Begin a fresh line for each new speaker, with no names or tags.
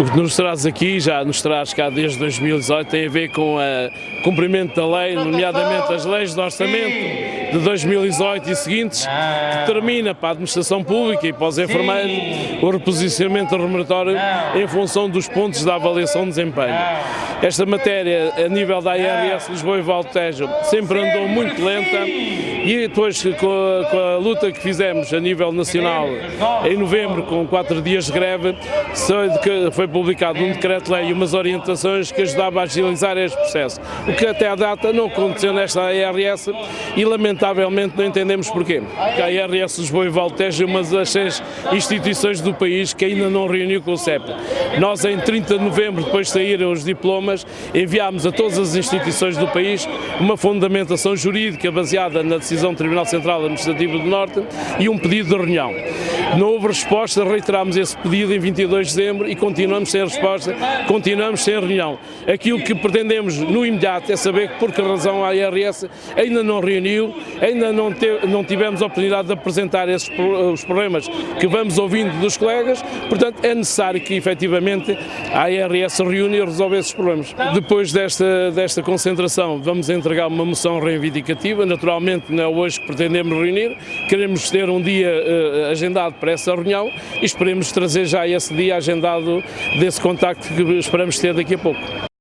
O que nos traz aqui, já nos traz cá desde 2018, tem a ver com o cumprimento da lei, nomeadamente as leis de orçamento de 2018 e seguintes, que termina para a administração pública e para os enfermeiros o reposicionamento remuneratório em função dos pontos da avaliação de desempenho. Esta matéria, a nível da IRS Lisboa e Valtejo, sempre andou muito lenta e depois com a, com a, luta que fizemos a nível nacional em novembro, com quatro dias de greve, foi publicado um decreto-lei e umas orientações que ajudavam a agilizar este processo. O que até à data não aconteceu nesta IRS e lamentavelmente não entendemos porquê. Porque a IRS Lisboa e Valtejo é uma das seis instituições do país que ainda não reuniu com o CEP. Nós em 30 de novembro, depois de saíram os diplomas, enviámos a todas as instituições do país uma fundamentação jurídica baseada na decisão do Tribunal Central Administrativo do Norte e um pedido de reunião. Não houve resposta, reiterámos esse pedido em 22 de dezembro e continuamos sem resposta, continuamos sem reunião. Aquilo que pretendemos no imediato é saber por que razão a IRS ainda não reuniu, ainda não, te, não tivemos a oportunidade de apresentar esses os problemas que vamos ouvindo dos colegas, portanto é necessário que efetivamente a IRS reúne e resolva esses problemas. Depois desta, desta concentração vamos entregar uma moção reivindicativa, naturalmente não é hoje que pretendemos reunir, queremos ter um dia uh, agendado para essa reunião e esperemos trazer já esse dia agendado desse contacto que esperamos ter daqui a pouco.